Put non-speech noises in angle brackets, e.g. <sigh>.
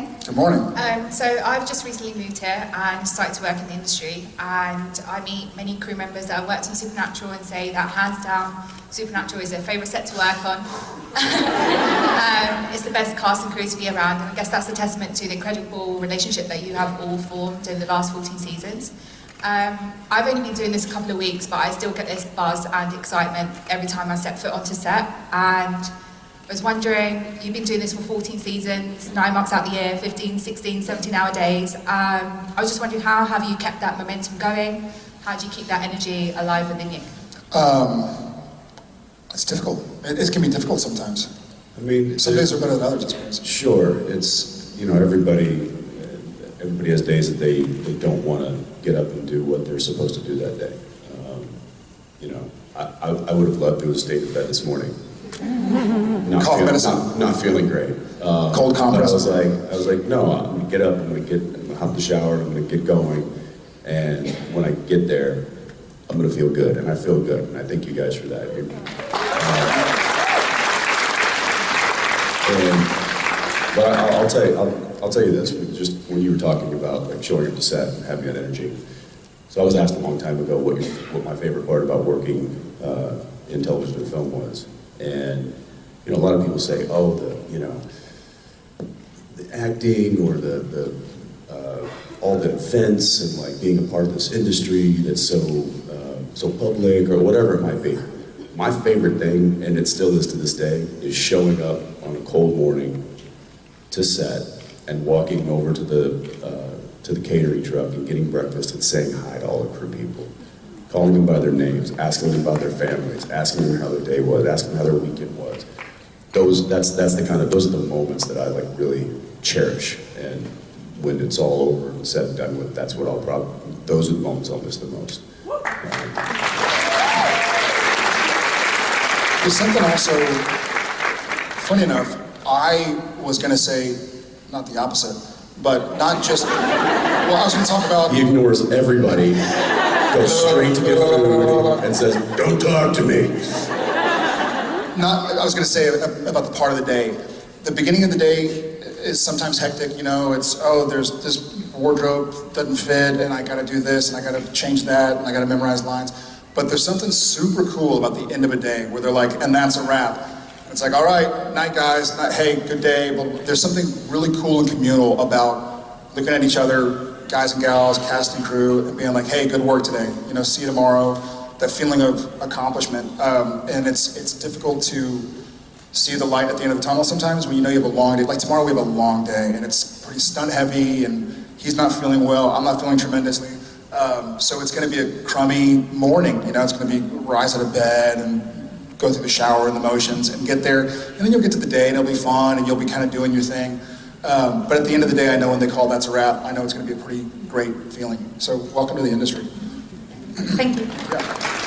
morning. Good morning. Um, so I've just recently moved here and started to work in the industry and I meet many crew members that have worked on Supernatural and say that hands down Supernatural is their favourite set to work on. <laughs> um, it's the best cast and crew to be around and I guess that's a testament to the incredible relationship that you have all formed over the last 14 seasons. Um, I've only been doing this a couple of weeks but I still get this buzz and excitement every time I step foot onto set and I was wondering, you've been doing this for 14 seasons, nine months out of the year, 15, 16, 17 hour days. Um, I was just wondering, how have you kept that momentum going? How do you keep that energy alive within you? Um, it's difficult. It, it, can be difficult sometimes. I mean, some days are better than others, I suppose. Sure, it's you know everybody. Everybody has days that they, they don't want to get up and do what they're supposed to do that day. Um, you know, I, I, I would have loved to have stayed in bed this morning not, Cough feel, medicine. not, not feeling great. Um, Cold compress. I was like, I was like, no, I'm gonna get up, I'm gonna get, I'm gonna hop the shower, I'm gonna get going, and when I get there, I'm gonna feel good, and I feel good, and I thank you guys for that. Um, and, but I, I'll tell you, I'll, I'll tell you this, just when you were talking about like showing up to set and having that energy. So I was asked a long time ago what, your, what my favorite part about working uh, in television and film was. And, you know, a lot of people say, oh, the, you know, the acting or the, the uh, all the events and like being a part of this industry that's so, uh, so public or whatever it might be. My favorite thing, and it still is to this day, is showing up on a cold morning to set and walking over to the, uh, to the catering truck and getting breakfast and saying hi to all the crew people calling them by their names, asking them about their families, asking them how their day was, asking them how their weekend was. Those, that's, that's the kind of, those are the moments that I like really cherish. And when it's all over and said and done with, that's what I'll probably, those are the moments I'll miss the most. There's something also, funny enough, I was going to say, not the opposite, but not just, well, I was going to talk about... He ignores everybody goes straight to get food and says, don't talk to me. Not, I was going to say uh, about the part of the day. The beginning of the day is sometimes hectic, you know, it's, oh, there's this wardrobe doesn't fit, and I got to do this, and I got to change that, and I got to memorize lines. But there's something super cool about the end of a day where they're like, and that's a wrap. It's like, all right, night guys, night, hey, good day. But there's something really cool and communal about looking at each other, guys and gals, cast and crew, and being like, hey, good work today, you know, see you tomorrow, that feeling of accomplishment. Um, and it's, it's difficult to see the light at the end of the tunnel sometimes when you know you have a long day. Like tomorrow we have a long day and it's pretty stunt heavy and he's not feeling well, I'm not feeling tremendously. Um, so it's gonna be a crummy morning, you know, it's gonna be rise out of bed and go through the shower and the motions and get there. And then you'll get to the day and it'll be fun and you'll be kind of doing your thing. Um, but at the end of the day, I know when they call that's a wrap, I know it's going to be a pretty great feeling. So welcome to the industry. Thank you. Yeah.